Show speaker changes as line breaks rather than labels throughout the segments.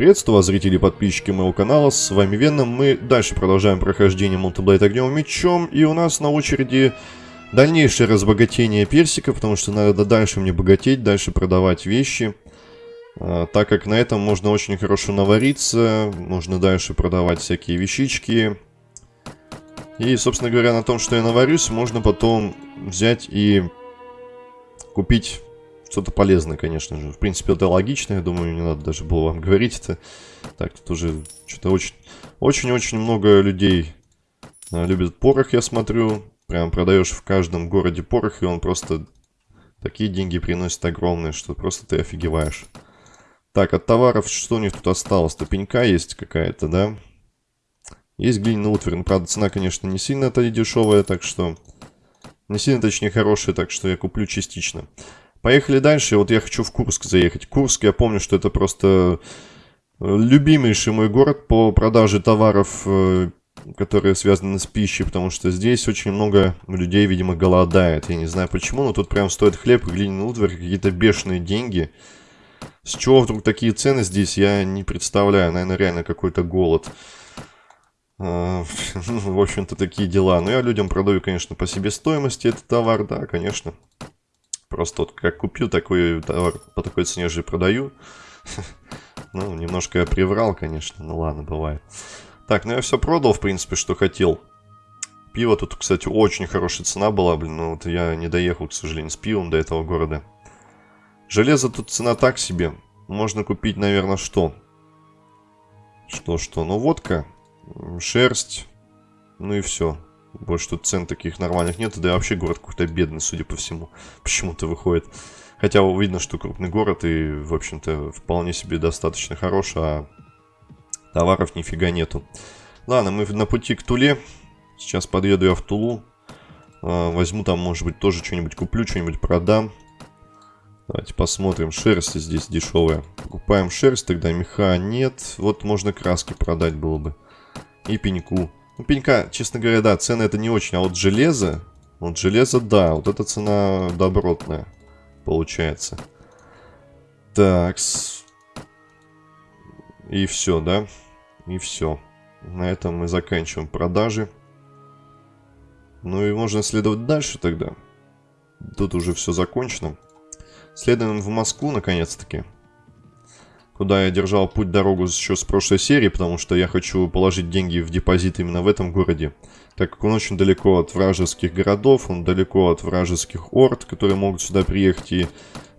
Приветствую вас, зрители и подписчики моего канала, с вами Веном. Мы дальше продолжаем прохождение Мультиблейд Огнем Мечом, и у нас на очереди дальнейшее разбогатение персика, потому что надо дальше мне богатеть, дальше продавать вещи. А, так как на этом можно очень хорошо навариться, можно дальше продавать всякие вещички. И, собственно говоря, на том, что я наварюсь, можно потом взять и купить что-то полезное, конечно же. В принципе, это логично, я думаю, не надо даже было вам говорить это. Так, тут уже что-то очень... Очень-очень много людей а, любят порох, я смотрю. Прям продаешь в каждом городе порох, и он просто... Такие деньги приносит огромные, что просто ты офигеваешь. Так, от товаров что у них тут осталось? Топенька есть какая-то, да? Есть глиняный утварь. Ну, правда, цена, конечно, не сильно-то дешевая, так что... Не сильно, точнее, хорошая, так что я куплю частично. Поехали дальше. Вот я хочу в Курск заехать. Курск, я помню, что это просто э, любимейший мой город по продаже товаров, э, которые связаны с пищей, потому что здесь очень много людей, видимо, голодает. Я не знаю почему, но тут прям стоит хлеб и глиняный утварь, какие-то бешеные деньги. С чего вдруг такие цены здесь, я не представляю. Наверное, реально какой-то голод. А, в общем-то, такие дела. Но я людям продаю, конечно, по себестоимости этот товар, да, конечно. Просто вот как купил такой товар, по такой цене же продаю. Ну, немножко я приврал, конечно. Ну ладно, бывает. Так, ну я все продал, в принципе, что хотел. Пиво тут, кстати, очень хорошая цена была, блин. Но вот я не доехал, к сожалению, с пивом до этого города. Железо тут цена так себе. Можно купить, наверное, что? Что-что? Ну, водка, шерсть, ну и все. Больше тут цен таких нормальных нет. Да и вообще город какой-то бедный, судя по всему. Почему-то выходит. Хотя видно, что крупный город и, в общем-то, вполне себе достаточно хорош, а товаров нифига нету. Ладно, мы на пути к Туле. Сейчас подъеду я в Тулу. А, возьму там, может быть, тоже что-нибудь куплю, что-нибудь продам. Давайте посмотрим. Шерсть здесь дешевая. Покупаем шерсть, тогда меха нет. Вот можно краски продать было бы. И пеньку. Ну, пенька, честно говоря, да, цены это не очень. А вот железо, вот железо, да, вот эта цена добротная получается. Такс. И все, да? И все. На этом мы заканчиваем продажи. Ну и можно следовать дальше тогда. Тут уже все закончено. Следуем в Москву, наконец-таки куда я держал путь-дорогу еще с прошлой серии, потому что я хочу положить деньги в депозит именно в этом городе, так как он очень далеко от вражеских городов, он далеко от вражеских орд, которые могут сюда приехать и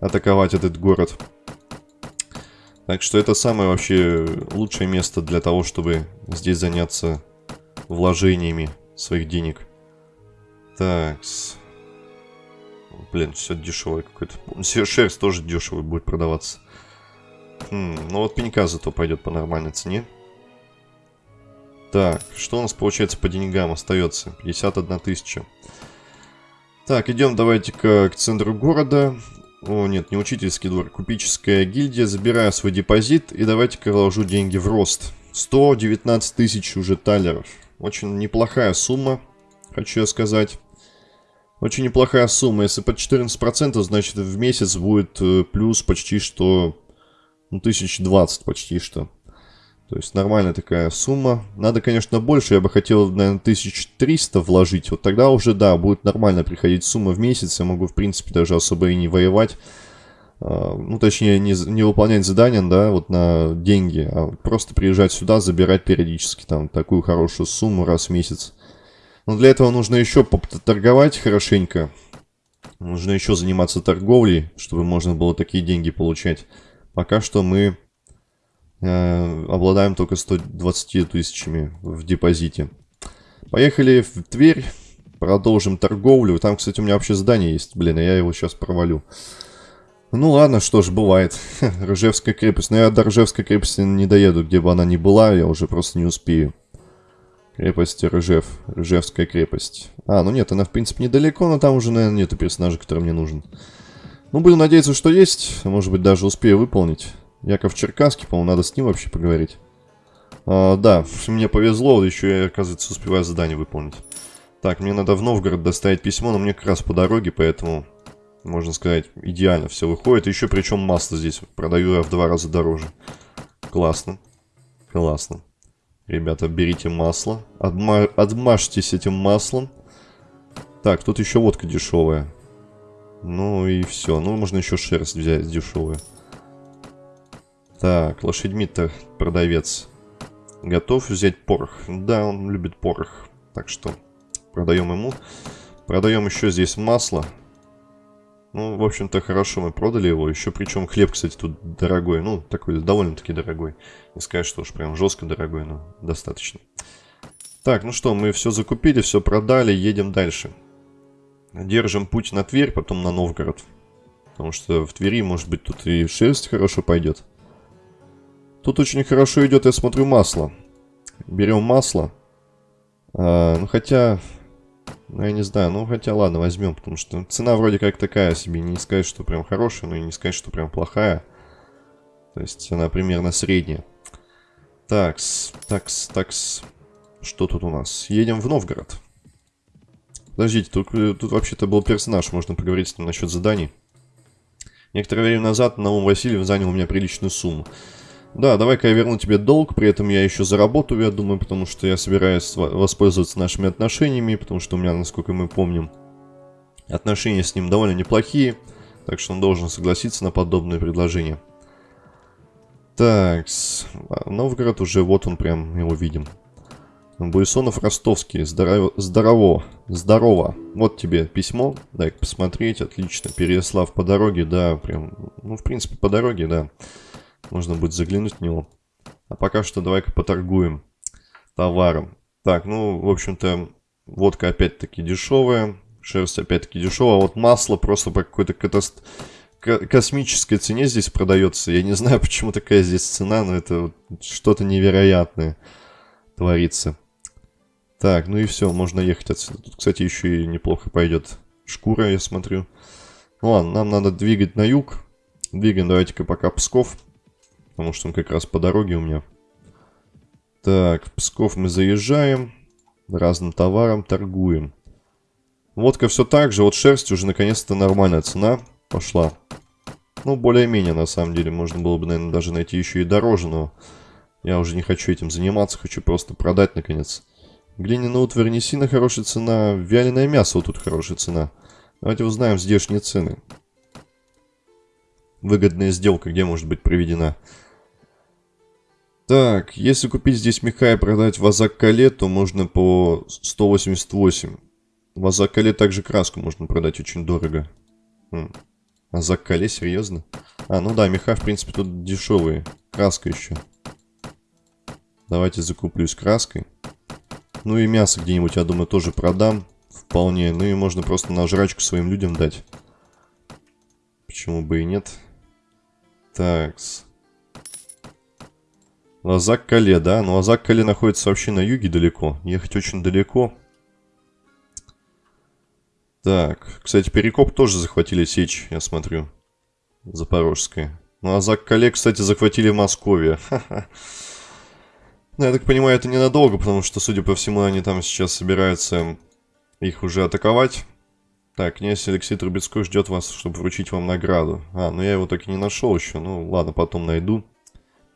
атаковать этот город. Так что это самое вообще лучшее место для того, чтобы здесь заняться вложениями своих денег. Так. Блин, все дешевое какое-то. Шерсть тоже дешевый будет продаваться. Хм, ну вот пенька зато пойдет по нормальной цене. Так, что у нас получается по деньгам остается? 51 тысяча. Так, идем давайте-ка к центру города. О, нет, не учительский двор, купеческая гильдия. Забираю свой депозит и давайте-ка вложу деньги в рост. 119 тысяч уже талеров. Очень неплохая сумма, хочу я сказать. Очень неплохая сумма. Если под 14%, значит в месяц будет э, плюс почти что ну, 1020 почти что. То есть нормальная такая сумма. Надо, конечно, больше. Я бы хотел, наверное, 1300 вложить. Вот тогда уже, да, будет нормально приходить сумма в месяц. Я могу, в принципе, даже особо и не воевать. А, ну, точнее, не, не выполнять задания, да, вот на деньги. А просто приезжать сюда, забирать периодически там такую хорошую сумму раз в месяц. Но для этого нужно еще торговать хорошенько. Нужно еще заниматься торговлей, чтобы можно было такие деньги получать. Пока что мы э, обладаем только 120 тысячами в депозите. Поехали в Тверь. Продолжим торговлю. Там, кстати, у меня вообще здание есть. Блин, я его сейчас провалю. Ну ладно, что ж, бывает. Ржевская крепость. Но я до Ржевской крепости не доеду, где бы она ни была. Я уже просто не успею. Крепость Ржев. Ржевская крепость. А, ну нет, она в принципе недалеко, но там уже, наверное, нету персонажа, который мне нужен. Ну, будем надеяться, что есть. Может быть, даже успею выполнить. Яков Черкасский, по-моему, надо с ним вообще поговорить. А, да, мне повезло, еще я, оказывается, успеваю задание выполнить. Так, мне надо в Новгород доставить письмо, но мне как раз по дороге, поэтому, можно сказать, идеально все выходит. Еще причем масло здесь продаю я в два раза дороже. Классно. Классно. Ребята, берите масло. Отма отмажьтесь этим маслом. Так, тут еще водка дешевая. Ну и все. Ну, можно еще шерсть взять дешевую. Так, лошадьми-то продавец. Готов взять порох. Да, он любит порох. Так что продаем ему. Продаем еще здесь масло. Ну, в общем-то, хорошо, мы продали его. Еще причем хлеб, кстати, тут дорогой. Ну, такой довольно-таки дорогой. Не сказать, что уж прям жестко дорогой, но достаточно. Так, ну что, мы все закупили, все продали, едем дальше. Держим путь на Тверь, потом на Новгород. Потому что в Твери, может быть, тут и шерсть хорошо пойдет. Тут очень хорошо идет, я смотрю, масло. Берем масло. А, ну, хотя... Ну, я не знаю, ну, хотя, ладно, возьмем, потому что цена вроде как такая себе. Не сказать, что прям хорошая, но и не сказать, что прям плохая. То есть она примерно средняя. Такс, такс, такс. Что тут у нас? Едем в Новгород. Подождите, тут, тут вообще-то был персонаж, можно поговорить с ним насчет заданий. Некоторое время назад Наум Васильев занял у меня приличную сумму. Да, давай-ка я верну тебе долг, при этом я еще заработаю, я думаю, потому что я собираюсь воспользоваться нашими отношениями, потому что у меня, насколько мы помним, отношения с ним довольно неплохие, так что он должен согласиться на подобное предложение. Так, Новгород уже, вот он прям, его видим. Буйсонов Ростовский, здорово, здорово, здорово. Вот тебе письмо, дай-ка посмотреть, отлично. Переслав по дороге, да, прям, ну, в принципе, по дороге, да. Можно будет заглянуть в него. А пока что давай-ка поторгуем товаром. Так, ну, в общем-то, водка опять-таки дешевая, шерсть опять-таки дешевая, а вот масло просто по какой-то катаст... космической цене здесь продается. Я не знаю, почему такая здесь цена, но это что-то невероятное творится. Так, ну и все, можно ехать отсюда. Тут, кстати, еще и неплохо пойдет шкура, я смотрю. Ну ладно, нам надо двигать на юг. Двигаем давайте-ка пока Псков. Потому что он как раз по дороге у меня. Так, в Псков мы заезжаем. Разным товаром торгуем. Водка все так же. Вот шерсть уже наконец-то нормальная цена пошла. Ну, более-менее, на самом деле. Можно было бы, наверное, даже найти еще и дороже, но... Я уже не хочу этим заниматься. Хочу просто продать, наконец. Глиняная утварь не сильно хорошая цена. Вяленое мясо вот тут хорошая цена. Давайте узнаем здешние цены. Выгодная сделка где может быть проведена? Так, если купить здесь меха и продать в Азак-Кале, то можно по 188. В Азак-Кале также краску можно продать очень дорого. Хм. Азак-Кале, серьезно? А, ну да, меха, в принципе, тут дешевые. Краска еще. Давайте закуплюсь краской. Ну и мясо где-нибудь, я думаю, тоже продам. Вполне. Ну и можно просто на жрачку своим людям дать. Почему бы и нет. Такс. Лазак-Кале, да? Но Лазак-Кале находится вообще на юге далеко. Ехать очень далеко. Так. Кстати, Перекоп тоже захватили сечь, я смотрю. Запорожская. Ну, Лазак-Кале, кстати, захватили Московия. Ха-ха. Ну, я так понимаю, это ненадолго, потому что, судя по всему, они там сейчас собираются их уже атаковать. Так, князь Алексей Трубецкой ждет вас, чтобы вручить вам награду. А, ну я его так и не нашел еще. Ну, ладно, потом найду.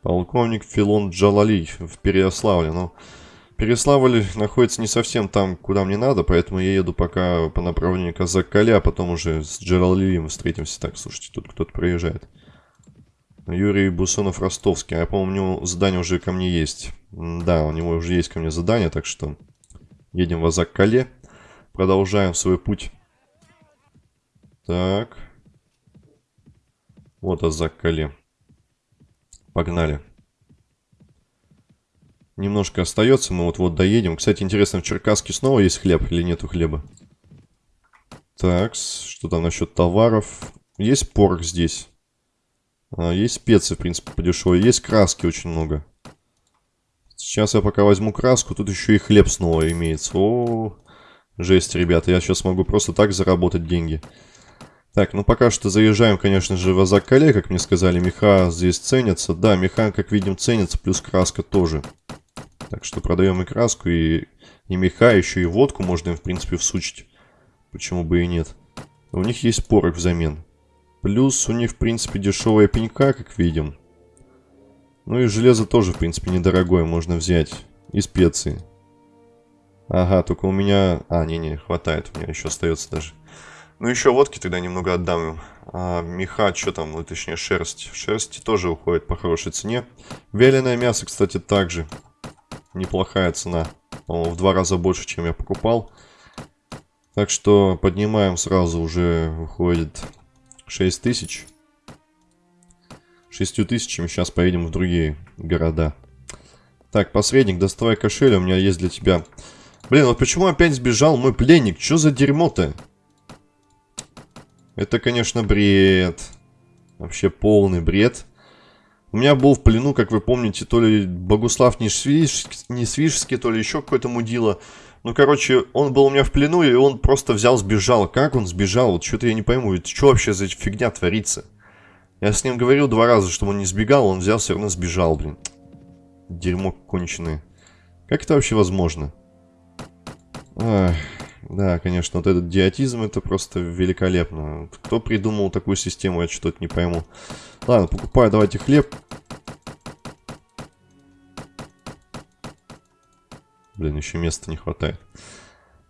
Полковник Филон Джалали в Переяславле. Ну, Переславль находится не совсем там, куда мне надо, поэтому я еду пока по направлению Казак-Кале, а потом уже с Джалалием встретимся. Так, слушайте, тут кто-то проезжает. Юрий Бусонов-Ростовский. Я помню, задание уже ко мне есть. Да, у него уже есть ко мне задание, так что едем в Азак-Кале. Продолжаем свой путь. Так. Вот Азак-Кале. Погнали. Немножко остается, мы вот-вот доедем. Кстати, интересно, в Черкаске снова есть хлеб или нету хлеба? Так, что там насчет товаров? Есть порох здесь. А, есть специи, в принципе, подешевле. Есть краски очень много. Сейчас я пока возьму краску. Тут еще и хлеб снова имеется. О, жесть, ребята. Я сейчас могу просто так заработать деньги. Так, ну пока что заезжаем, конечно же, в Азак-Кале, как мне сказали. Меха здесь ценятся. Да, меха, как видим, ценится, плюс краска тоже. Так что продаем и краску, и, и меха, еще и водку можно им, в принципе, всучить. Почему бы и нет. У них есть порох взамен. Плюс у них, в принципе, дешевая пенька, как видим. Ну и железо тоже, в принципе, недорогое можно взять. И специи. Ага, только у меня... А, не-не, хватает. У меня еще остается даже. Ну, еще водки тогда немного отдам им. А, меха, что там, ну, точнее, шерсть. Шерсти тоже уходит по хорошей цене. Вяленое мясо, кстати, также. Неплохая цена. По-моему, в два раза больше, чем я покупал. Так что поднимаем сразу уже, выходит, 6 тысяч. 6 тысячами сейчас поедем в другие города. Так, посредник, доставай кошель, у меня есть для тебя. Блин, вот почему опять сбежал мой пленник? Что за дерьмо-то? Это, конечно, бред. Вообще полный бред. У меня был в плену, как вы помните, то ли Богуслав Несвижский, то ли еще какой-то мудила. Ну, короче, он был у меня в плену, и он просто взял, сбежал. Как он сбежал? Вот что-то я не пойму. Это что вообще за фигня творится? Я с ним говорил два раза, чтобы он не сбегал, он взял, все равно сбежал, блин. Дерьмо конченое. Как это вообще возможно? Ах, да, конечно, вот этот диатизм, это просто великолепно. Кто придумал такую систему, я что-то не пойму. Ладно, покупаю, давайте хлеб. Блин, еще места не хватает.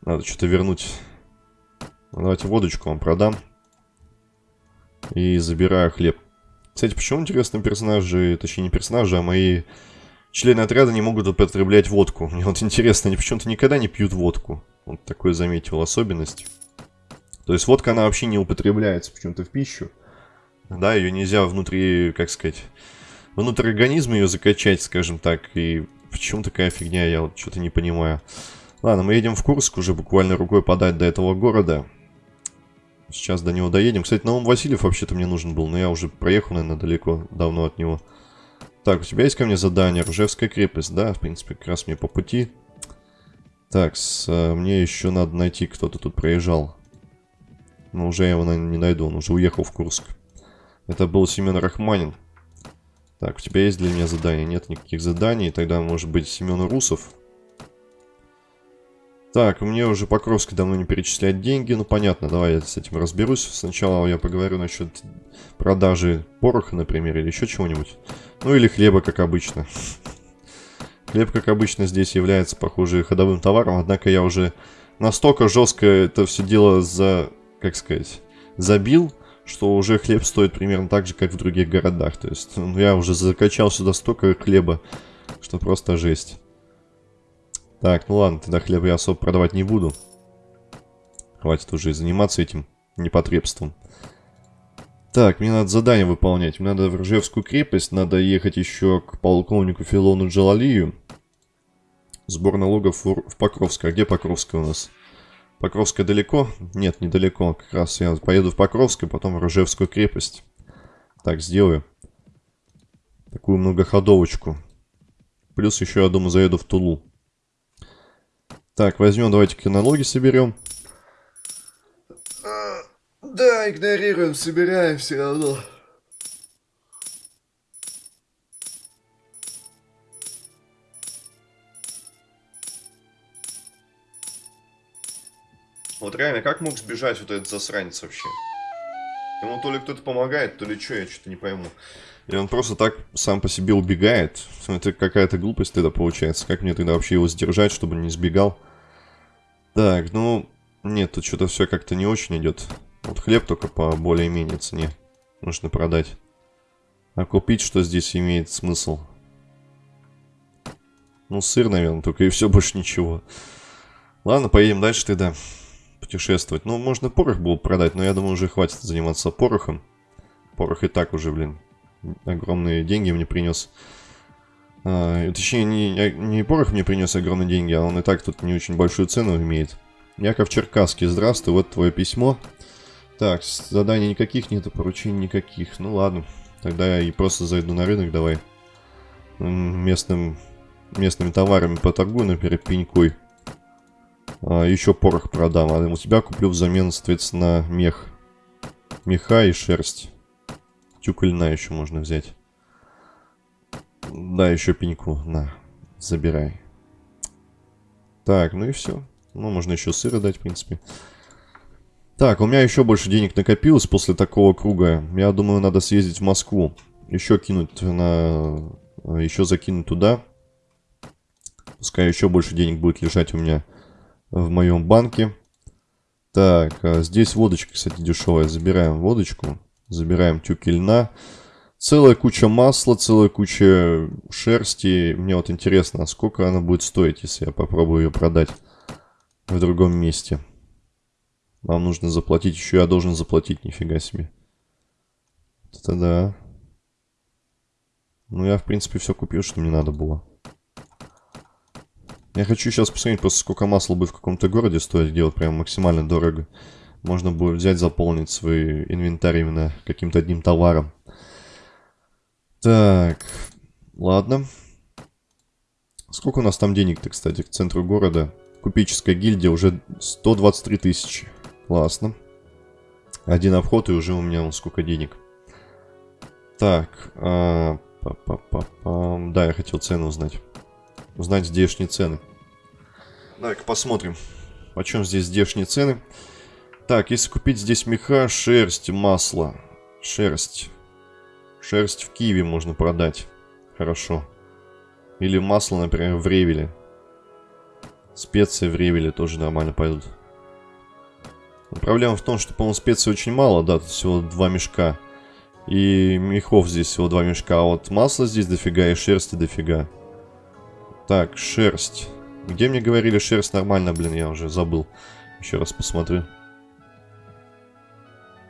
Надо что-то вернуть. Давайте водочку вам продам. И забираю хлеб. Кстати, почему, интересно, персонажи, точнее не персонажи, а мои члены отряда не могут употреблять водку? Мне вот интересно, они почему-то никогда не пьют водку. Вот такой заметил особенность. То есть водка, она вообще не употребляется почему-то в пищу. Да, ее нельзя внутри, как сказать, внутрь организма ее закачать, скажем так. И почему такая фигня, я вот что-то не понимаю. Ладно, мы едем в Курск, уже буквально рукой подать до этого города. Сейчас до него доедем. Кстати, Наум Васильев вообще-то мне нужен был, но я уже проехал, наверное, далеко, давно от него. Так, у тебя есть ко мне задание? Ржевская крепость, да, в принципе, как раз мне по пути. Так, с, а, мне еще надо найти, кто-то тут проезжал. Но уже я его, наверное, не найду, он уже уехал в Курск. Это был Семен Рахманин. Так, у тебя есть для меня задание? Нет никаких заданий. Тогда, может быть, Семен Русов. Так, мне уже Покровский давно не перечисляет деньги. Ну, понятно, давай я с этим разберусь. Сначала я поговорю насчет продажи пороха, например, или еще чего-нибудь. Ну, или хлеба, как обычно. Хлеб, как обычно, здесь является, похоже, ходовым товаром. Однако я уже настолько жестко это все дело за, как сказать, забил, что уже хлеб стоит примерно так же, как в других городах. То есть, ну, я уже закачал сюда столько хлеба, что просто жесть. Так, ну ладно, тогда хлеб я особо продавать не буду. Хватит уже заниматься этим непотребством. Так, мне надо задание выполнять. Мне надо в Ржевскую крепость, надо ехать еще к полковнику Филону Джалалию. Сбор налогов в Покровское. А где Покровское у нас? Покровское далеко? Нет, недалеко. Как раз я поеду в Покровское, потом в Ржевскую крепость. Так, сделаю. Такую многоходовочку. Плюс еще, я думаю, заеду в Тулу. Так, возьмем, давайте-ка налоги соберем.
А, да, игнорируем, собираем все равно.
Вот реально, как мог сбежать вот этот засранец вообще? Ему то ли кто-то помогает, то ли что, я что-то не пойму. И он просто так сам по себе убегает. Это какая-то глупость тогда получается. Как мне тогда вообще его сдержать, чтобы не сбегал? Так, ну... Нет, тут что-то все как-то не очень идет. Вот хлеб только по более-менее цене. Нужно продать. А купить что здесь имеет смысл? Ну, сыр, наверное, только и все, больше ничего. Ладно, поедем дальше тогда путешествовать. Ну, можно порох был продать, но я думаю, уже хватит заниматься порохом. Порох и так уже, блин, огромные деньги мне принес. А, точнее, не, не порох мне принес огромные деньги, а он и так тут не очень большую цену имеет. Яков Черкасский, здравствуй, вот твое письмо. Так, заданий никаких нету, поручений никаких. Ну ладно, тогда я и просто зайду на рынок, давай. Местным, местными товарами поторгую, например, пенькой. А, еще порох продам, а у тебя куплю взамен, соответственно, мех. Меха и шерсть. Тюк еще можно взять. Да, еще пеньку. На, забирай. Так, ну и все. Ну, можно еще сыра дать, в принципе. Так, у меня еще больше денег накопилось после такого круга. Я думаю, надо съездить в Москву. Еще кинуть на еще закину туда. Пускай еще больше денег будет лежать у меня в моем банке. Так, а здесь водочка, кстати, дешевая. Забираем водочку. Забираем тюки льна. Целая куча масла, целая куча шерсти. Мне вот интересно, а сколько она будет стоить, если я попробую ее продать в другом месте. Вам нужно заплатить, еще я должен заплатить, нифига себе. Это да. Ну, я, в принципе, все купил, что мне надо было. Я хочу сейчас посмотреть просто, сколько масла будет в каком-то городе стоить, где вот прям максимально дорого. Можно будет взять, заполнить свой инвентарь именно каким-то одним товаром. Так, ладно. Сколько у нас там денег-то, кстати, к центру города? Купеческая гильдия уже 123 тысячи. Классно. Один обход и уже у меня вон сколько денег. Так, а, па -па -па -па. да, я хотел цены узнать. Узнать здешние цены. Давай-ка посмотрим, почем здесь здешние цены. Так, если купить здесь меха, шерсть, масло. Шерсть. Шерсть в Киеве можно продать. Хорошо. Или масло, например, в Ревеле. Специи в Ревеле тоже нормально пойдут. Но проблема в том, что, по-моему, специй очень мало, да, тут всего два мешка. И мехов здесь всего два мешка, а вот масла здесь дофига и шерсти дофига. Так, шерсть. Где мне говорили шерсть нормально, блин, я уже забыл. Еще раз посмотрю.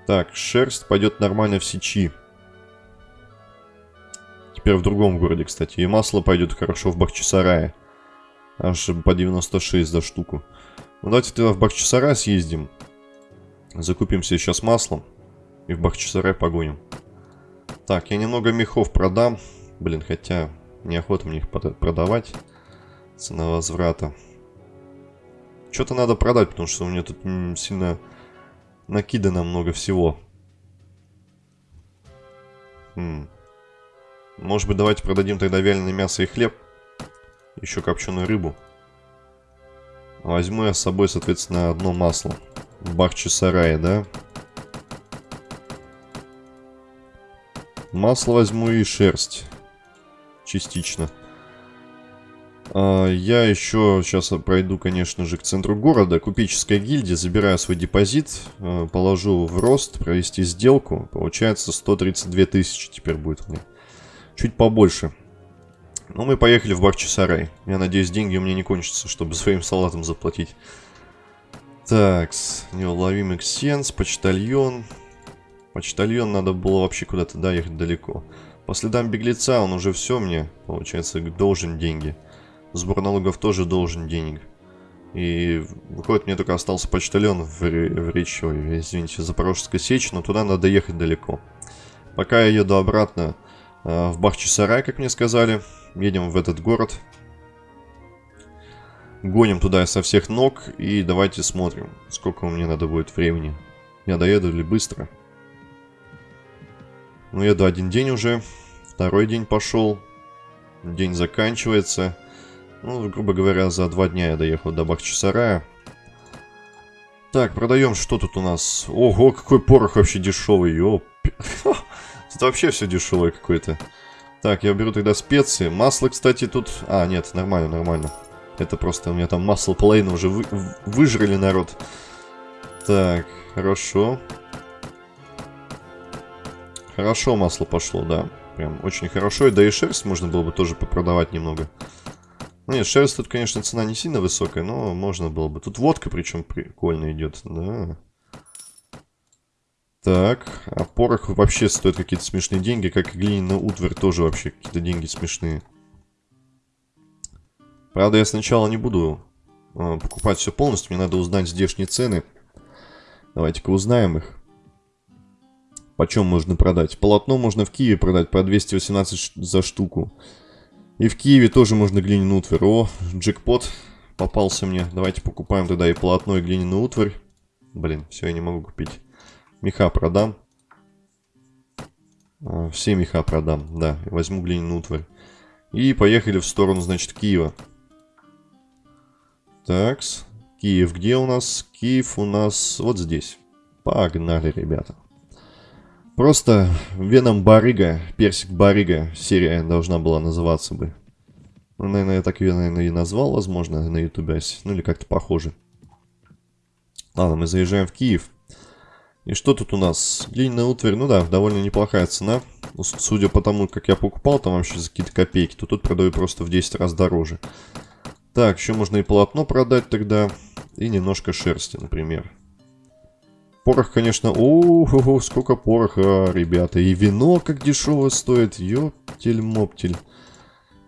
Так, шерсть пойдет нормально в сечи. Теперь в другом городе, кстати. И масло пойдет хорошо в Бахчисарае. Аж по 96 за штуку. Ну, давайте тогда в Бахчисарай съездим. Закупимся сейчас маслом. И в Бахчисарай погоним. Так, я немного мехов продам. Блин, хотя неохота мне их продавать. Цена возврата. Что-то надо продать, потому что у меня тут сильно накидано много всего. Хм. Может быть, давайте продадим тогда вяленое мясо и хлеб. Еще копченую рыбу. Возьму я с собой, соответственно, одно масло в Бахчисарае, да? Масло возьму и шерсть. Частично. А, я еще сейчас пройду, конечно же, к центру города. Купеческая гильдия. Забираю свой депозит. А, положу в рост. Провести сделку. Получается 132 тысячи теперь будет у меня. Чуть побольше. Ну, мы поехали в Бахчисарай. Я надеюсь, деньги у меня не кончатся, чтобы своим салатом заплатить. Так, неуловимый ксенс, почтальон. Почтальон надо было вообще куда-то доехать далеко. По следам беглеца он уже все мне, получается, должен деньги. Сбор налогов тоже должен денег. И выходит, мне только остался почтальон в, в речи, ой, извините, Запорожская сечь, но туда надо ехать далеко. Пока я еду обратно э, в Бахчисарай, как мне сказали, едем в этот город. Гоним туда со всех ног и давайте смотрим, сколько мне надо будет времени. Я доеду или быстро? Ну, еду один день уже, второй день пошел, день заканчивается. Ну, грубо говоря, за два дня я доехал до Бахчисарая. Так, продаем, что тут у нас? Ого, какой порох вообще дешевый, ёп. Тут вообще все дешевое какое-то. Так, я беру тогда специи. Масло, кстати, тут... А, нет, нормально, нормально. Это просто у меня там масло половину уже вы... выжрали, народ. Так, хорошо. Хорошо масло пошло, да. Прям очень хорошо. И да и шерсть можно было бы тоже попродавать немного. Ну, нет, шерсть тут, конечно, цена не сильно высокая, но можно было бы. Тут водка причем прикольно идет, да. Так, а порох вообще стоит какие-то смешные деньги, как и глиняный утварь тоже вообще какие-то деньги смешные. Правда, я сначала не буду э, покупать все полностью, мне надо узнать здешние цены. Давайте-ка узнаем их. Почем можно продать? Полотно можно в Киеве продать по 218 за штуку. И в Киеве тоже можно глиняный утварь. О, джекпот попался мне. Давайте покупаем тогда и полотно, и глиняный утварь. Блин, все, я не могу купить. Меха продам. А, все меха продам, да. Возьму глиняный утварь. И поехали в сторону, значит, Киева. Такс. Киев где у нас? Киев у нас вот здесь. Погнали, ребята. Просто Веном Барыга, Персик Барыга серия должна была называться бы. Ну, наверное, я так ее, наверное, и назвал, возможно, на ютубе. Ну, или как-то похоже. Ладно, мы заезжаем в Киев. И что тут у нас? Глиняная утварь, ну да, довольно неплохая цена. Ну, судя по тому, как я покупал, там вообще за какие-то копейки, то тут продаю просто в 10 раз дороже. Так, еще можно и полотно продать тогда. И немножко шерсти, например. Порох, конечно... О, сколько пороха, ребята. И вино как дешево стоит. Ёптель-моптель.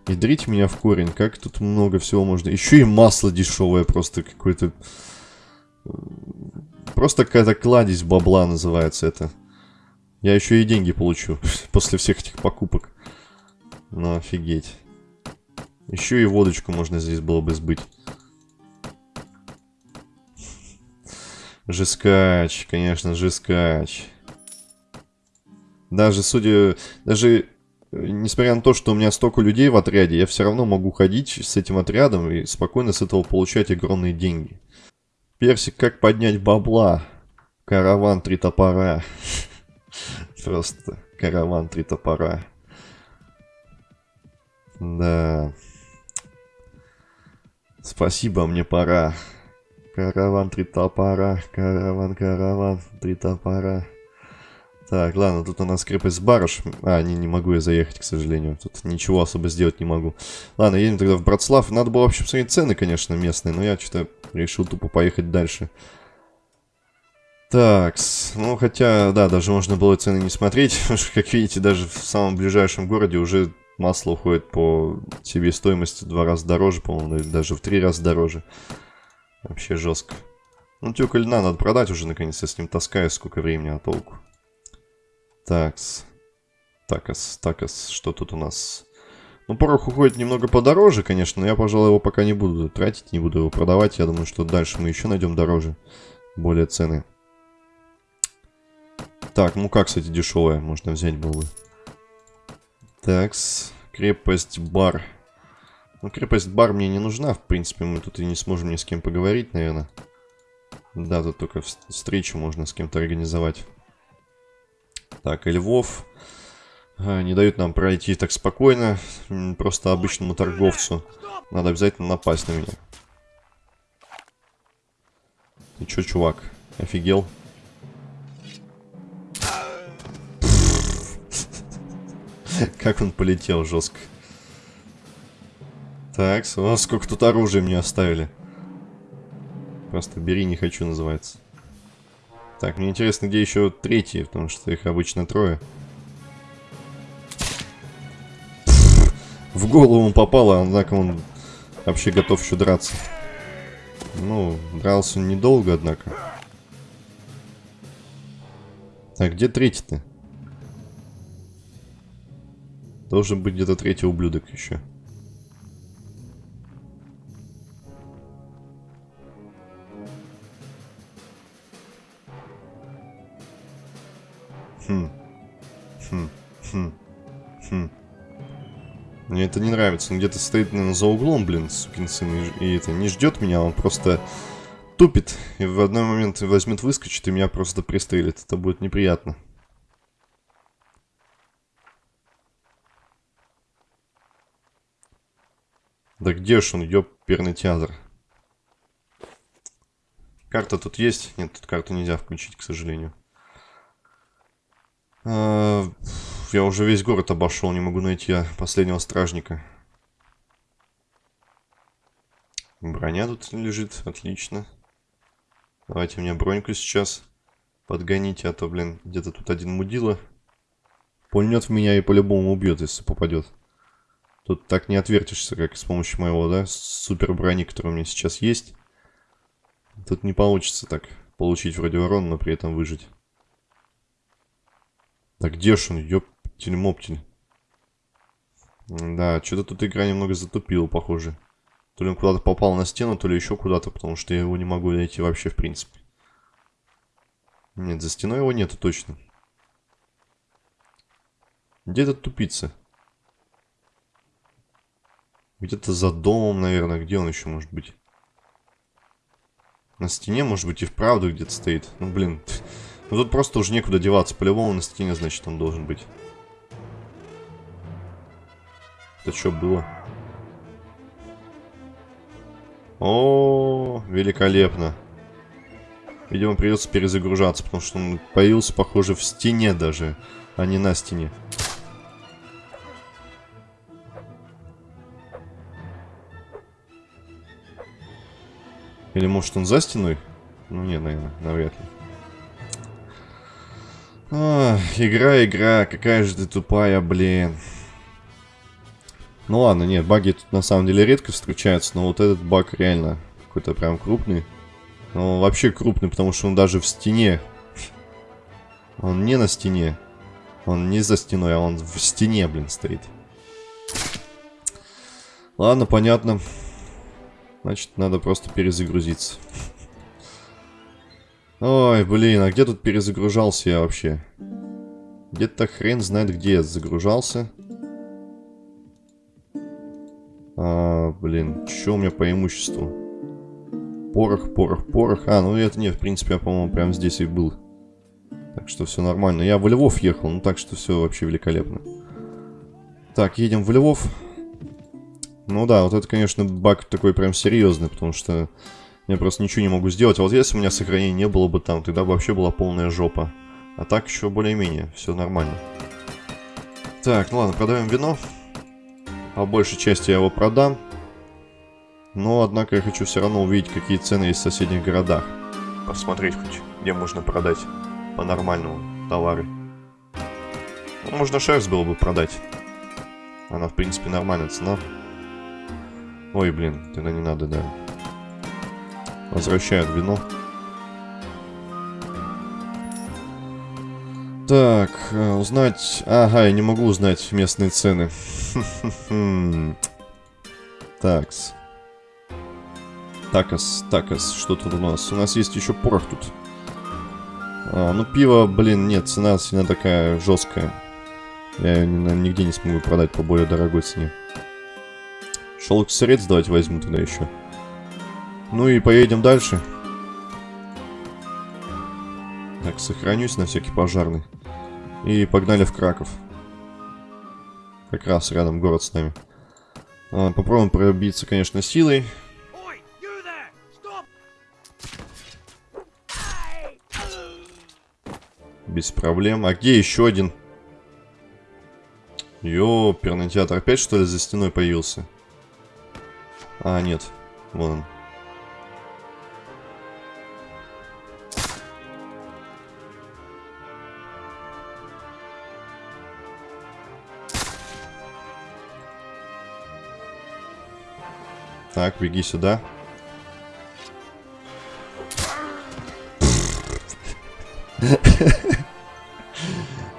Ядрите меня в корень. Как тут много всего можно... Еще и масло дешевое просто какое-то... Просто какая-то кладезь бабла называется это. Я еще и деньги получу после всех этих покупок. Ну, офигеть. Еще и водочку можно здесь было бы сбыть. Жескач, конечно, жескач. Даже, судя... Даже несмотря на то, что у меня столько людей в отряде, я все равно могу ходить с этим отрядом и спокойно с этого получать огромные деньги. Персик, как поднять бабла? Караван три топора. Просто караван три топора. Да. Спасибо, мне пора. Караван три топора, караван, караван, три топора. Так, ладно, тут у нас крепость Барыш. А, не, не могу я заехать, к сожалению. Тут ничего особо сделать не могу. Ладно, едем тогда в Братслав. Надо было вообще посмотреть цены, конечно, местные, но я что-то решил тупо поехать дальше. Так, ну хотя, да, даже можно было цены не смотреть. как видите, даже в самом ближайшем городе уже масло уходит по себестоимости в два раза дороже, по-моему, даже в три раза дороже. Вообще жестко. Ну, тюка льна надо продать уже, наконец, я с ним таскаю, сколько времени, а толку. Такс. Такас, такас, что тут у нас? Ну, порох уходит немного подороже, конечно, но я, пожалуй, его пока не буду тратить, не буду его продавать. Я думаю, что дальше мы еще найдем дороже, более цены. Так, ну как, кстати, дешевая, можно взять было бы. Такс, крепость бар. Ну, крепость бар мне не нужна, в принципе, мы тут и не сможем ни с кем поговорить, наверное. Да, тут только встречу можно с кем-то организовать. Так, и Львов а, не дают нам пройти так спокойно, просто обычному торговцу. Надо обязательно напасть на меня. Ты чё, чувак, офигел? Как он полетел жестко. Так, о, сколько тут оружия мне оставили. Просто бери, не хочу, называется. Так, мне интересно, где еще третьи, потому что их обычно трое. В голову он попало, однако он вообще готов еще драться. Ну, дрался недолго, однако. Так, где третий-то? Должен быть где-то третий ублюдок еще. Хм. Хм. Хм. Хм. Мне это не нравится. Он где-то стоит, наверное, за углом, блин, сукин сын. И, и это не ждет меня, он просто тупит. И в одной момент возьмет, выскочит и меня просто пристрелит. Это будет неприятно. Да где ж он, ёперный театр? Карта тут есть? Нет, тут карту нельзя включить, к сожалению. А, я уже весь город обошел, не могу найти последнего стражника. Броня тут лежит, отлично. Давайте мне броньку сейчас подгоните, а то, блин, где-то тут один мудила. Пульнет в меня и по-любому убьет, если попадет. Тут так не отвертишься, как с помощью моего, да, супер брони, которая у меня сейчас есть. Тут не получится так получить вроде урон, но при этом выжить. Да где ж он, ёптель-моптель. Да, что-то тут игра немного затупила, похоже. То ли он куда-то попал на стену, то ли еще куда-то, потому что я его не могу найти вообще, в принципе. Нет, за стеной его нету точно. Где этот тупица? Где-то за домом, наверное. Где он еще может быть? На стене, может быть, и вправду где-то стоит. Ну, блин, Ну тут просто уже некуда деваться. По-любому на стене, значит, он должен быть. Это что было? О, великолепно. Видимо, придется перезагружаться, потому что он появился, похоже, в стене даже, а не на стене. Или может он за стеной? Ну не, наверное, навряд ли. А, игра, игра, какая же ты тупая, блин. Ну ладно, нет, баги тут на самом деле редко встречаются, но вот этот баг реально какой-то прям крупный. Ну, вообще крупный, потому что он даже в стене. Он не на стене. Он не за стеной, а он в стене, блин, стоит. Ладно, понятно. Значит, надо просто перезагрузиться. Ой, блин, а где тут перезагружался я вообще? Где-то хрен знает, где я загружался. А, блин, что у меня по имуществу? Порох, порох, порох. А, ну это не, в принципе, я, по-моему, прямо здесь и был. Так что все нормально. Я в Львов ехал, ну так что все вообще великолепно. Так, едем в Львов. Ну да, вот это, конечно, баг такой прям серьезный, потому что я просто ничего не могу сделать. А вот если у меня сохранения не было бы там, тогда бы вообще была полная жопа. А так еще более-менее, все нормально. Так, ну ладно, продаем вино. По большей части я его продам. Но, однако, я хочу все равно увидеть, какие цены есть в соседних городах. Посмотреть хоть, где можно продать по-нормальному товары. Ну, можно шерсть было бы продать. Она, в принципе, нормальная цена. Ой, блин, тогда не надо, да. Возвращают вино. Так, э, узнать... Ага, я не могу узнать местные цены. Такс. Такас, такас, что тут у нас? У нас есть еще порох тут. А, ну, пиво, блин, нет, цена сильно такая жесткая. Я ее нигде не смогу продать по более дорогой цене. Шелк средств давайте возьму тогда еще. Ну и поедем дальше. Так, сохранюсь на всякий пожарный. И погнали в Краков. Как раз рядом город с нами. А, попробуем пробиться, конечно, силой. Без проблем. А где еще один? Ёперный театр. Опять, что ли, за стеной появился? А, нет. Вон он. Так, беги сюда.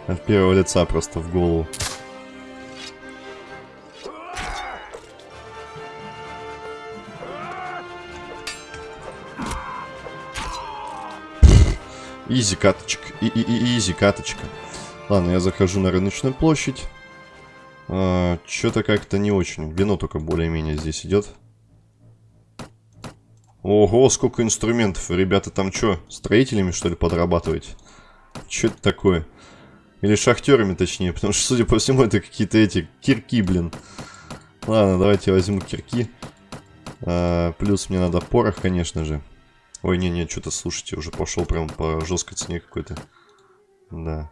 От первого лица просто в голову. Изи каточка. И, и, и изи каточка. Ладно, я захожу на рыночную площадь. А, Что-то как-то не очень. Вино только более-менее здесь идет. Ого, сколько инструментов. Ребята там что, строителями что ли подрабатываете? Что это такое? Или шахтерами точнее, потому что, судя по всему, это какие-то эти кирки, блин. Ладно, давайте возьму кирки. А, плюс мне надо порох, конечно же. Ой, не-не, что-то, слушайте, уже пошел прям по жесткой цене какой-то. Да.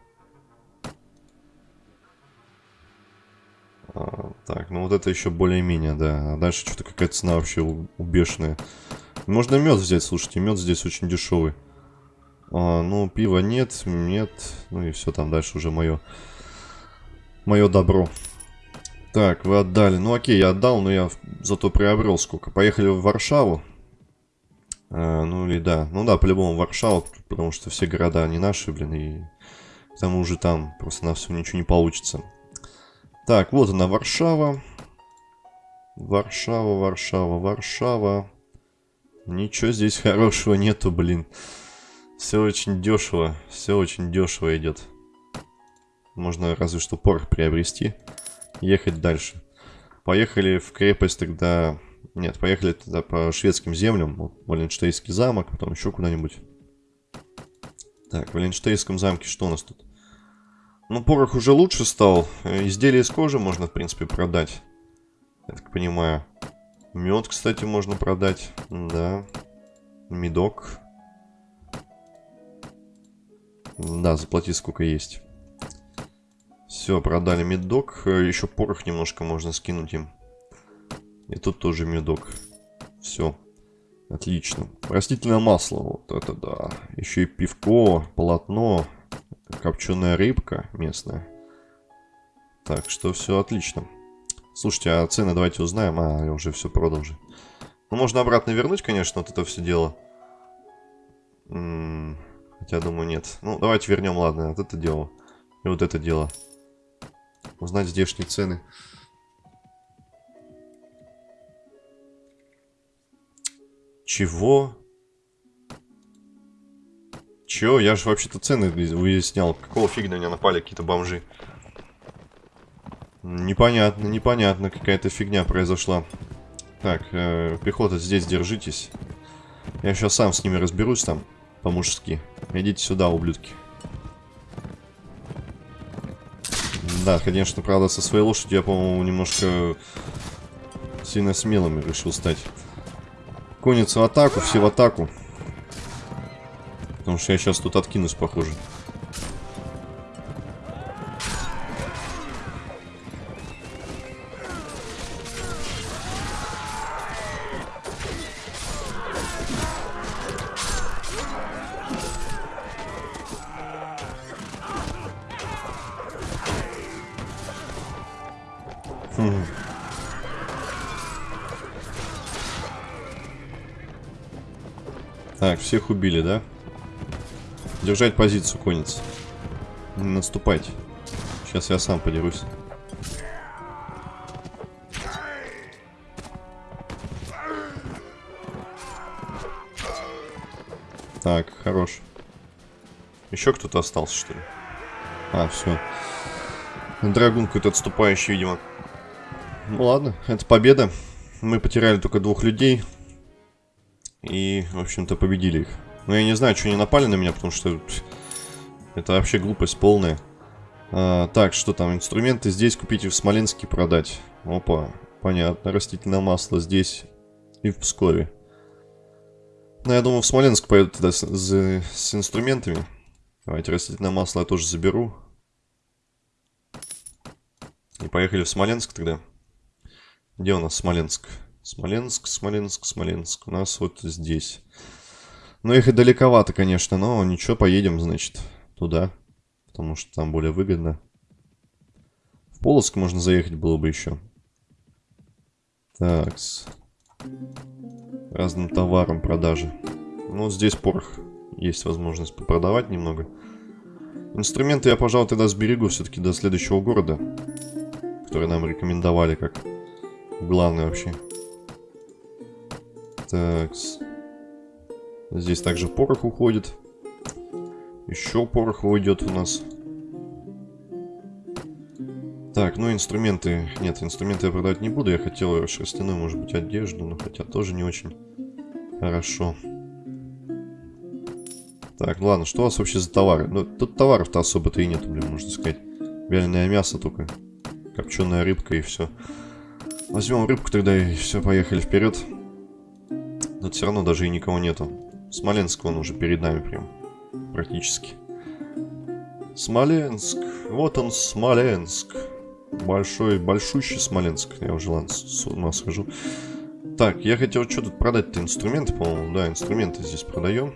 А, так, ну вот это еще более-менее, да. А дальше что-то какая-то цена вообще убешенная. Можно мед взять, слушайте, мед здесь очень дешевый. А, ну, пива нет, нет. Ну и все, там дальше уже мое. Мое добро. Так, вы отдали. Ну окей, я отдал, но я зато приобрел сколько. Поехали в Варшаву. А, ну или да. Ну да, по-любому Варшаву, потому что все города не наши, блин, и к тому же там просто на все ничего не получится. Так, вот она, Варшава. Варшава, Варшава, Варшава. Ничего здесь хорошего нету, блин. Все очень дешево. Все очень дешево идет. Можно разве что порох приобрести. Ехать дальше. Поехали в крепость тогда... Нет, поехали тогда по шведским землям. Валенштейнский замок, потом еще куда-нибудь. Так, в Ленштейнском замке что у нас тут? Ну, порох уже лучше стал. Э, изделия из кожи можно, в принципе, продать. Я так понимаю. Мед, кстати, можно продать. Да. Медок. Да, заплати сколько есть. Все, продали медок. Э, Еще порох немножко можно скинуть им. И тут тоже медок. Все. Отлично. Растительное масло. Вот это да. Еще и пивко, полотно, копченая рыбка местная. Так что все отлично. Слушайте, а цены давайте узнаем. А, я уже все продал же. Ну, можно обратно вернуть, конечно, вот это все дело. М -м хотя, думаю, нет. Ну, давайте вернем, ладно, вот это дело. И вот это дело. Узнать здешние цены. Чего? Чё? Я же вообще-то цены выяснял. Какого фига на меня напали какие-то бомжи? Непонятно, непонятно. Какая-то фигня произошла. Так, э, пехота, здесь держитесь. Я сейчас сам с ними разберусь там, по-мужски. Идите сюда, ублюдки. Да, конечно, правда, со своей лошадью я, по-моему, немножко сильно смелым решил стать. Конница в атаку, все в атаку. Потому что я сейчас тут откинусь, похоже. Всех убили, да? Держать позицию, конец. Не наступайте. Сейчас я сам подерусь. Так, хорош. Еще кто-то остался, что ли? А, все. Драгун какой-то отступающий, видимо. Ну ладно, это победа. Мы потеряли только двух людей. В общем-то, победили их. Но я не знаю, что они напали на меня, потому что это вообще глупость полная. А, так, что там? Инструменты здесь купить и в Смоленске продать. Опа, понятно. Растительное масло здесь и в Пскове. Ну, я думаю, в Смоленск поеду тогда с, с, с инструментами. Давайте растительное масло я тоже заберу. И поехали в Смоленск тогда. Где у нас Смоленск? Смоленск, Смоленск, Смоленск. У нас вот здесь. Ну, их и далековато, конечно, но ничего, поедем, значит, туда. Потому что там более выгодно. В Полоцк можно заехать было бы еще. Так. -с. Разным товаром продажи. Ну, вот здесь порох. Есть возможность продавать немного. Инструменты я, пожалуй, тогда сберегу все-таки до следующего города. Который нам рекомендовали как главный вообще. Так. Здесь также порох уходит. Еще порох уйдет у нас. Так, ну инструменты... Нет, инструменты я продавать не буду. Я хотел шерстяную, может быть, одежду, но хотя тоже не очень хорошо. Так, ладно, что у вас вообще за товары? Ну, тут товаров-то особо-то и нету, блин, можно сказать. Вяленое мясо только. Копченая рыбка и все. Возьмем рыбку тогда и все, поехали вперед. Но все равно даже и никого нету. Смоленск, он уже перед нами прям. Практически. Смоленск. Вот он, Смоленск. Большой, большущий Смоленск. Я уже, ладно, с ума схожу. Так, я хотел что тут продать-то? Инструменты, по-моему. Да, инструменты здесь продаем.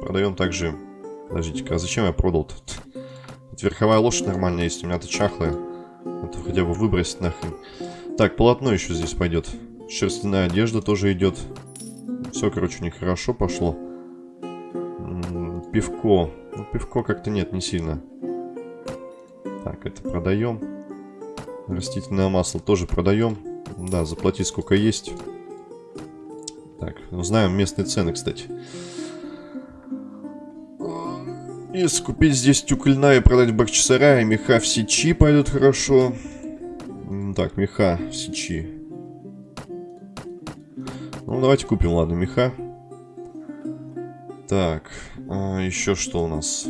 Продаем также... Подождите-ка, а зачем я продал-то? Тут верховая лошадь нормальная есть, у меня-то чахлая. Это хотя бы выбросить нахрен. Так, полотно еще здесь пойдет. Шерстяная одежда тоже идет. Все, короче, у хорошо пошло. пивко. Ну, пивко как-то нет, не сильно. Так, это продаем. Растительное масло тоже продаем. Да, заплати сколько есть. Так, узнаем местные цены, кстати. Если купить здесь тюкольна и продать в Бахчисарае, меха в сечи пойдут хорошо. Так, меха в сечи. Ну, давайте купим, ладно, меха. Так. А, еще что у нас?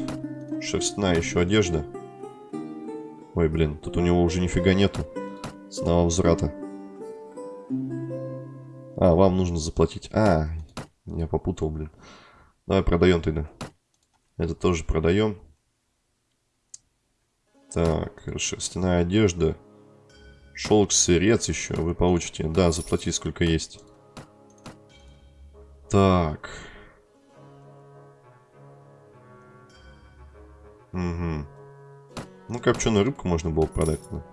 Шерстная еще одежда. Ой, блин, тут у него уже нифига нету. Снова возврата. А, вам нужно заплатить. А, я попутал, блин. Давай продаем тогда. Это тоже продаем. Так, шерстяная одежда. Шелк, сырец еще вы получите. Да, заплати сколько есть. Так. Угу. Ну, копченую рыбку можно было продать. Да.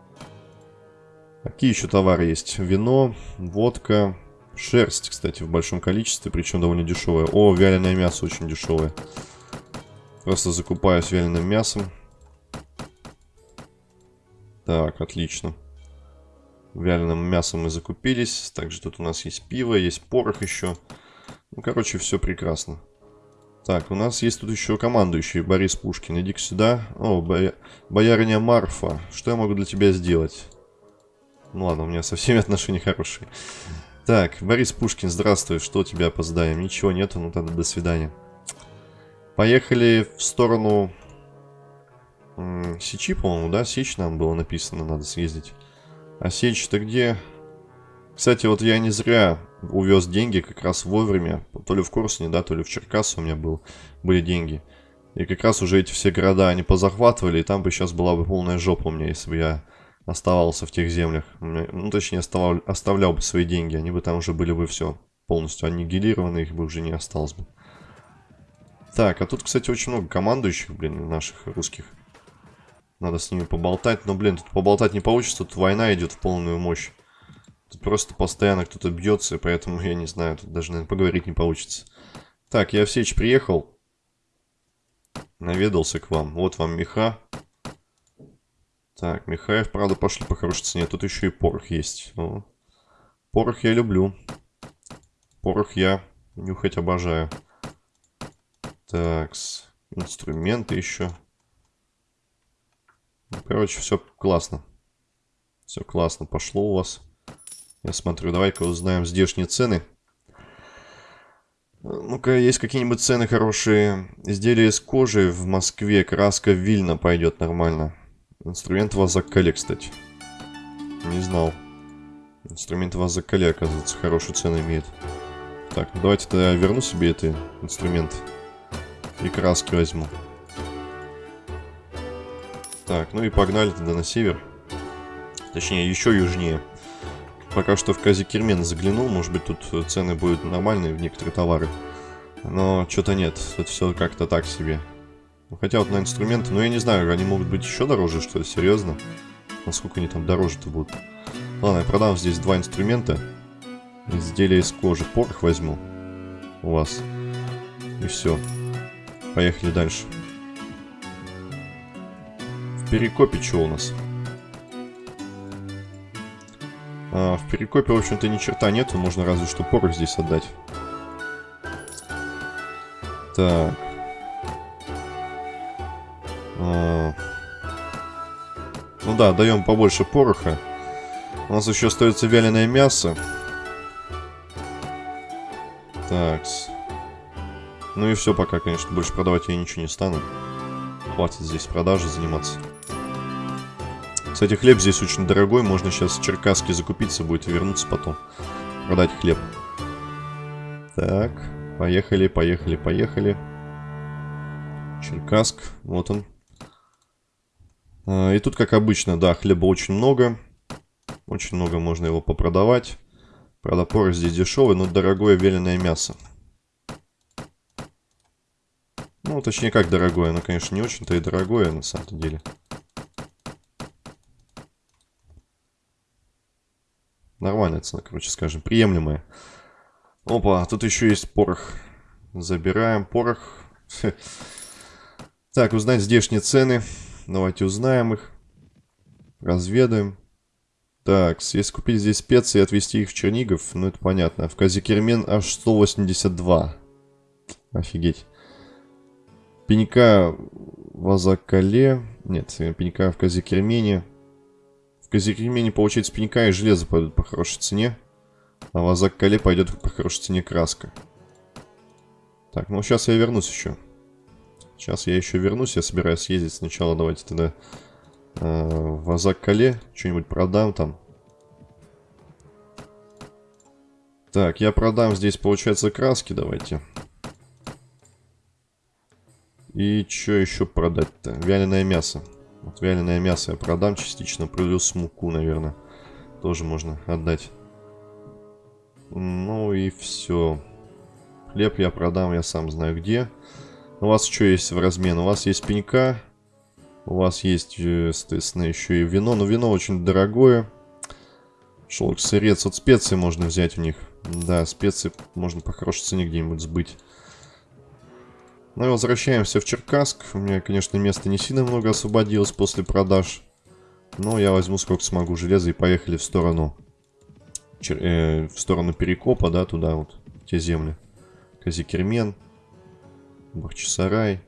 Какие еще товары есть? Вино, водка, шерсть, кстати, в большом количестве, причем довольно дешевая. О, вяленое мясо очень дешевое. Просто закупаюсь вяленым мясом. Так, отлично. Вяленым мясом мы закупились. Также тут у нас есть пиво, есть порох еще. Ну, короче, все прекрасно. Так, у нас есть тут еще командующий Борис Пушкин. Иди-ка сюда. О, боя... боярыня Марфа. Что я могу для тебя сделать? Ну ладно, у меня со всеми отношения хорошие. Так, Борис Пушкин, здравствуй. Что у тебя опоздаем? Ничего нету, ну тогда до свидания. Поехали в сторону Сечи, по-моему, да? Сечь нам было написано, надо съездить. А Сечь-то где? Кстати, вот я не зря увез деньги как раз вовремя. То ли в Корсуне, да, то ли в Черкасу у меня был, были деньги. И как раз уже эти все города они позахватывали, и там бы сейчас была бы полная жопа у меня, если бы я оставался в тех землях. Ну, точнее, оставлял, оставлял бы свои деньги. Они бы там уже были бы все полностью аннигилированы, их бы уже не осталось бы. Так, а тут, кстати, очень много командующих, блин, наших русских. Надо с ними поболтать. Но, блин, тут поболтать не получится. Тут война идет в полную мощь. Тут просто постоянно кто-то бьется, поэтому, я не знаю, тут даже, наверное, поговорить не получится. Так, я в приехал. Наведался к вам. Вот вам меха. Так, Михаев, правда, пошли по хорошей цене. Тут еще и порох есть. О. Порох я люблю. Порох я нюхать обожаю. Так, инструменты еще. Ну, короче, все классно. Все классно пошло у вас. Я смотрю, давай-ка узнаем здешние цены. Ну-ка, есть какие-нибудь цены хорошие. Изделия из кожи в Москве, краска Вильна пойдет нормально. Инструмент Вазаккале, кстати. Не знал. Инструмент Вазаккале, оказывается, хорошую цену имеет. Так, ну давайте тогда я верну себе этот инструмент. И краски возьму. Так, ну и погнали тогда на север. Точнее, еще южнее. Пока что в Казикермен заглянул, может быть тут цены будут нормальные в некоторые товары. Но что-то нет, тут все как-то так себе. Ну, хотя вот на инструменты, ну я не знаю, они могут быть еще дороже, что ли, серьезно? Насколько они там дороже-то будут? Ладно, я продам здесь два инструмента. Изделия из кожи. Порох возьму у вас. И все. Поехали дальше. Перекопе что у нас? А, в Перекопе, в общем-то, ни черта нету. Можно разве что порох здесь отдать. Так. А... Ну да, даем побольше пороха. У нас еще остается вяленое мясо. Так. Ну и все пока, конечно. Больше продавать я ничего не стану. Хватит здесь продажи заниматься. Кстати, хлеб здесь очень дорогой. Можно сейчас в Черкаске закупиться будет и вернуться потом. Продать хлеб. Так, поехали, поехали, поехали. Черкаск, вот он. А, и тут, как обычно, да, хлеба очень много. Очень много можно его попродавать. Правда, порох здесь дешевый, но дорогое веленое мясо. Ну, точнее, как дорогое. Оно, конечно, не очень-то и дорогое, на самом деле. Нормальная цена, короче, скажем, приемлемая. Опа, тут еще есть порох. Забираем порох. Так, узнать здешние цены. Давайте узнаем их. Разведаем. Так, если купить здесь специи и отвезти их в Чернигов, ну это понятно. В Казикермен аж 182. Офигеть. Пенька в Азакале. Нет, пенька в Казикермене. Казикремене получается пенька и железо пойдут по хорошей цене. А в Азак-Кале пойдет по хорошей цене краска. Так, ну сейчас я вернусь еще. Сейчас я еще вернусь, я собираюсь съездить сначала. Давайте тогда э, в Азак-Кале что-нибудь продам там. Так, я продам здесь, получается, краски, давайте. И что еще продать-то? Вяленое мясо. Вот вяленое мясо я продам частично, плюс муку, наверное. Тоже можно отдать. Ну и все. Хлеб я продам, я сам знаю где. У вас что есть в размен? У вас есть пенька. У вас есть, э, соответственно, еще и вино. Но вино очень дорогое. Шелк, сырец. Вот специи можно взять у них. Да, специи можно по хорошей цене где-нибудь сбыть. Ну и возвращаемся в Черкасск. У меня, конечно, места не сильно много освободилось после продаж. Но я возьму сколько смогу железа и поехали в сторону... Чер... Э, в сторону Перекопа, да, туда вот, те земли. Казикермен. Бахчисарай.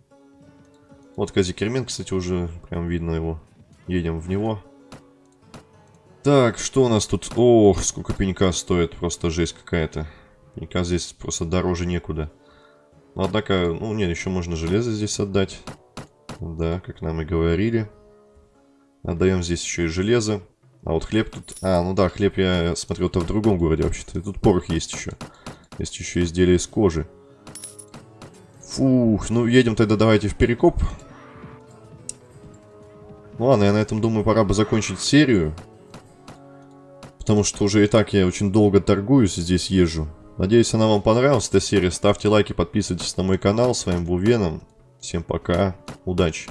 Вот Казикермен, кстати, уже прям видно его. Едем в него. Так, что у нас тут? Ох, сколько пенька стоит. Просто жесть какая-то. Пенька здесь просто дороже некуда. Но, однако, ну, нет, еще можно железо здесь отдать. Да, как нам и говорили. Отдаем здесь еще и железо. А вот хлеб тут... А, ну да, хлеб я смотрел-то в другом городе вообще-то. И тут порох есть еще. Есть еще изделия из кожи. Фух, ну едем тогда давайте в Перекоп. Ну ладно, я на этом думаю, пора бы закончить серию. Потому что уже и так я очень долго торгуюсь, здесь езжу. Надеюсь, она вам понравилась, эта серия. Ставьте лайки, подписывайтесь на мой канал. С вами был Веном. Всем пока, удачи.